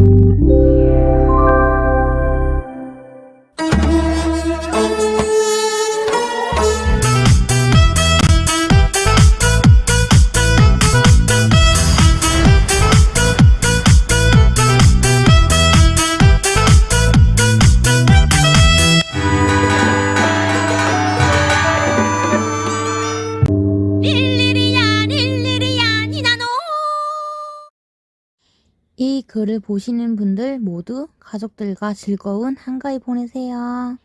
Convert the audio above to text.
Mm-hmm. 이 글을 보시는 분들 모두 가족들과 즐거운 한가위 보내세요.